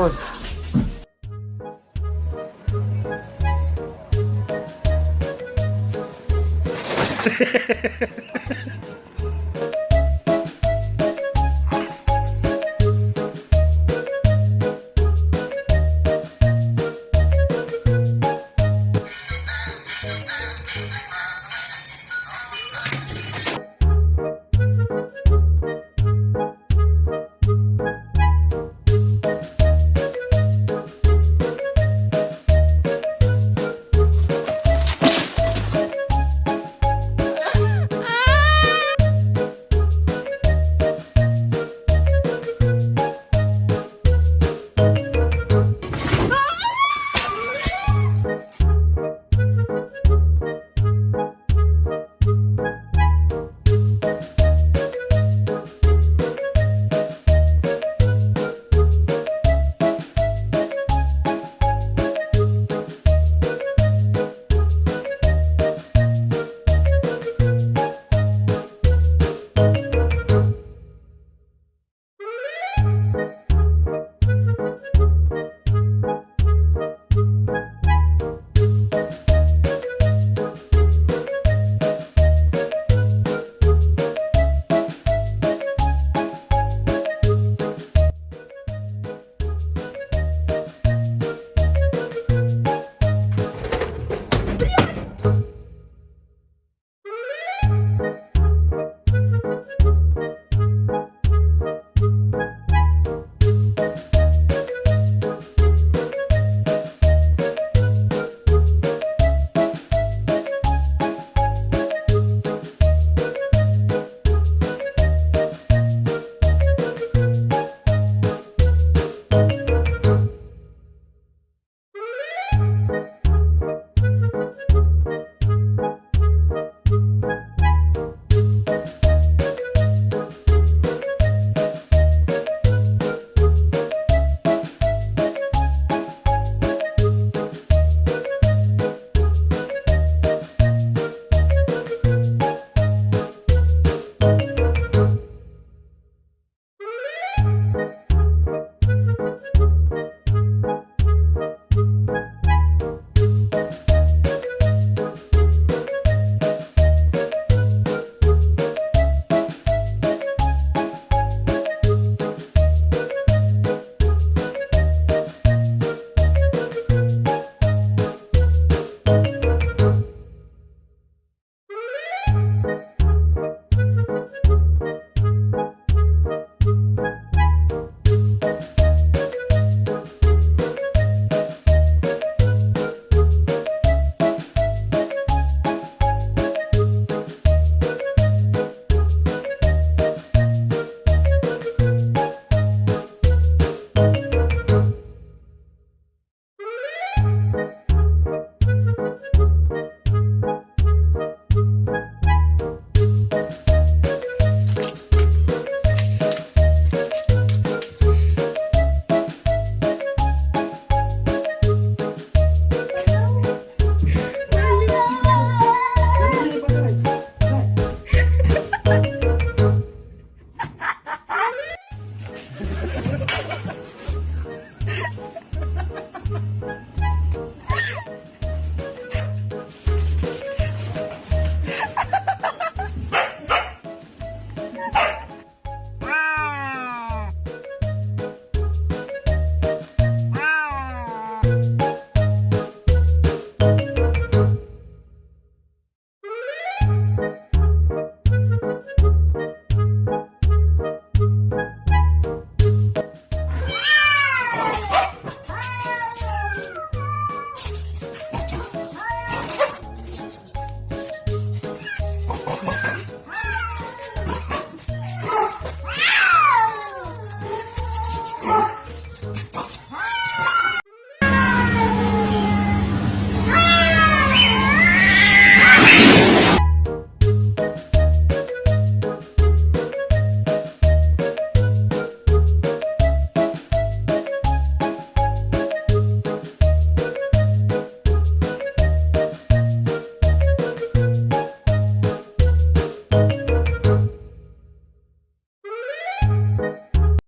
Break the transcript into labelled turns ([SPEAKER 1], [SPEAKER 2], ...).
[SPEAKER 1] gostoso. my.